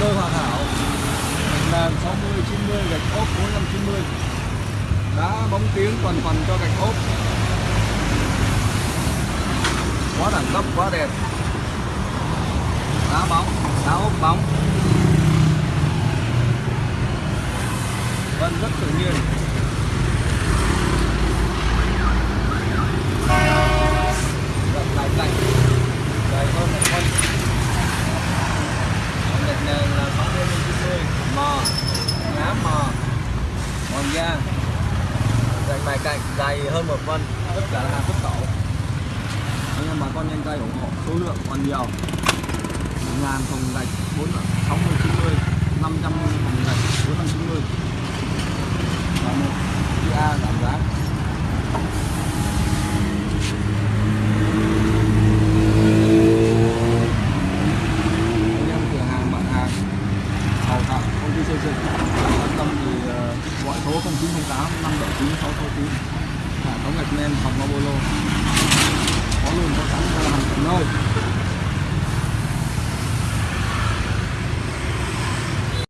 đôi hoàn hảo gạch nền 60 90 gạch ốp 490 đá bóng tiếng toàn phần cho gạch ốp. Quá đẳng cấp, quá đẹp. Đá bóng, đá ốp bóng. Vân rất tự nhiên rộng lạnh lạnh dày hơn một phân Còn gạch nền là 60 90 mò ngá mò hồng da cạnh bài cạnh dày hơn một phân tất cả là hàng xuất khẩu. Anh em bà con nhanh tay ủng hộ số lượng còn nhiều. Một ngàn thùng gạch bốn sáu mươi chín mươi, năm trăm thùng gạch bốn trăm chín mươi một PA giảm giá anh em cửa hàng bạn hàng hào tạo xây dựng quan tâm thì ờ, gọi số 0908 579 669 hệ thống gạch men phòng Mobolo